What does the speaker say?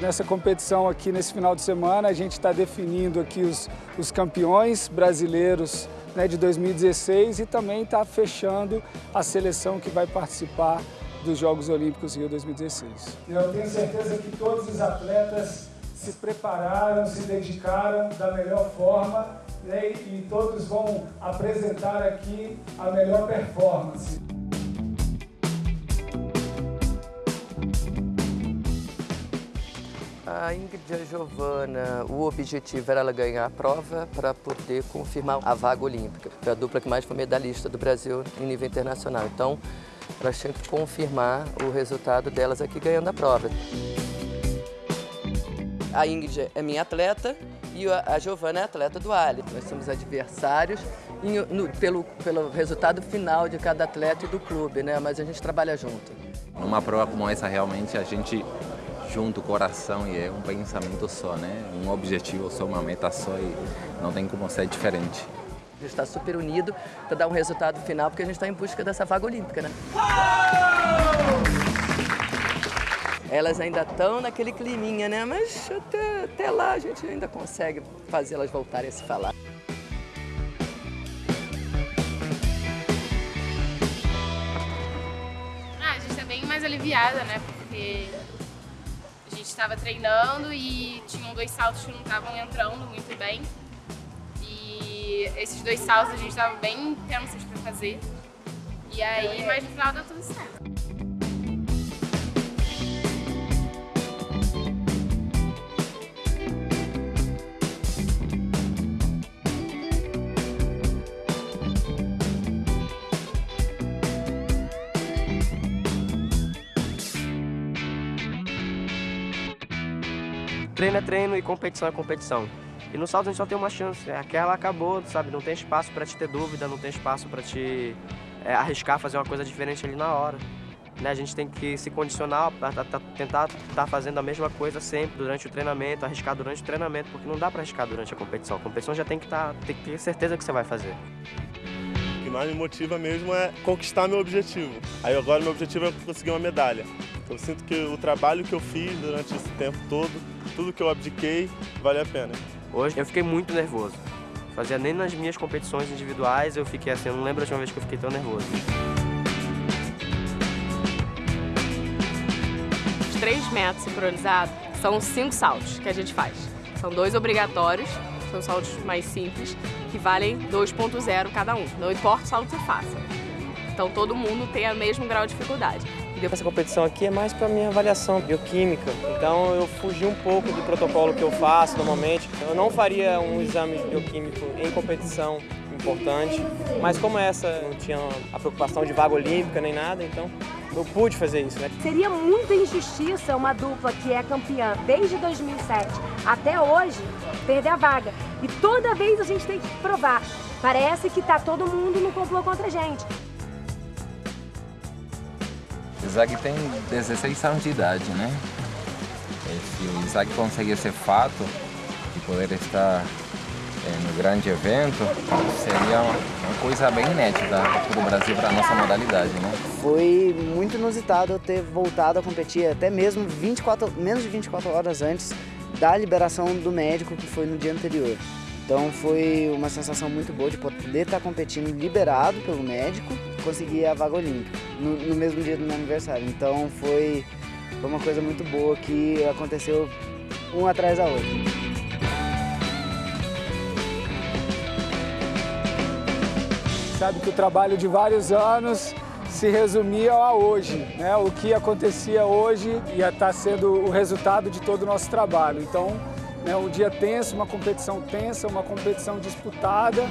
Nessa competição aqui nesse final de semana, a gente está definindo aqui os, os campeões brasileiros né, de 2016 e também está fechando a seleção que vai participar dos Jogos Olímpicos Rio 2016. Eu tenho certeza que todos os atletas se prepararam, se dedicaram da melhor forma né, e todos vão apresentar aqui a melhor performance. A Ingrid e a Giovana, o objetivo era ela ganhar a prova para poder confirmar a vaga olímpica. Foi a dupla que mais foi medalhista do Brasil em nível internacional. Então, elas tinham que confirmar o resultado delas aqui ganhando a prova. A Ingrid é minha atleta e a Giovana é atleta do Ali. Nós somos adversários no, pelo, pelo resultado final de cada atleta e do clube, né? mas a gente trabalha junto. Numa prova como essa, realmente, a gente junto o coração e é um pensamento só, né? Um objetivo só, uma meta só e não tem como ser diferente. A gente está super unido para dar um resultado final, porque a gente está em busca dessa vaga olímpica, né? Elas ainda estão naquele climinha, né? Mas até, até lá a gente ainda consegue fazer elas voltarem a se falar. Ah, a gente está bem mais aliviada, né? Porque estava treinando e tinham dois saltos que não estavam entrando muito bem. E esses dois saltos a gente estava bem intensos para fazer. E aí, mas no final deu tudo certo. Treino é treino e competição é competição. E no salto a gente só tem uma chance, aquela acabou, sabe? Não tem espaço para te ter dúvida, não tem espaço para te é, arriscar fazer uma coisa diferente ali na hora. Né? A gente tem que se condicionar para tentar estar tá fazendo a mesma coisa sempre durante o treinamento, arriscar durante o treinamento, porque não dá para arriscar durante a competição. A competição já tem que, tá, tem que ter certeza que você vai fazer. O que mais me motiva mesmo é conquistar meu objetivo. Aí agora meu objetivo é conseguir uma medalha. Eu sinto que o trabalho que eu fiz durante esse tempo todo tudo que eu abdiquei vale a pena. Hoje eu fiquei muito nervoso. Fazia nem nas minhas competições individuais eu fiquei assim, eu não lembro a última vez que eu fiquei tão nervoso. Os três métodos sincronizados são cinco saltos que a gente faz. São dois obrigatórios, são saltos mais simples, que valem 2.0 cada um. Não importa o salto que você faça. Então todo mundo tem o mesmo grau de dificuldade. Essa competição aqui é mais para minha avaliação bioquímica, então eu fugi um pouco do protocolo que eu faço normalmente. Eu não faria um exame bioquímico em competição importante, mas como essa não tinha a preocupação de vaga olímpica nem nada, então eu pude fazer isso. Né? Seria muita injustiça uma dupla que é campeã desde 2007 até hoje perder a vaga. E toda vez a gente tem que provar. Parece que está todo mundo no complô contra a gente. Isaac tem 16 anos de idade, né? Se o Isaac conseguir esse fato de poder estar é, no grande evento, seria uma, coisa bem inédita para o Brasil, para a nossa modalidade, né? Foi muito inusitado eu ter voltado a competir até mesmo 24, menos de 24 horas antes da liberação do médico, que foi no dia anterior. Então foi uma sensação muito boa de poder estar competindo liberado pelo médico e conseguir a vaga olímpica no, no, mesmo dia do meu aniversário. Então foi, foi uma coisa muito boa que aconteceu um atrás da outra. Sabe que o trabalho de vários anos se resumia a hoje. Né? O que acontecia hoje ia estar sendo o resultado de todo o nosso trabalho. Então, né, um dia tenso, uma competição tensa, uma competição disputada,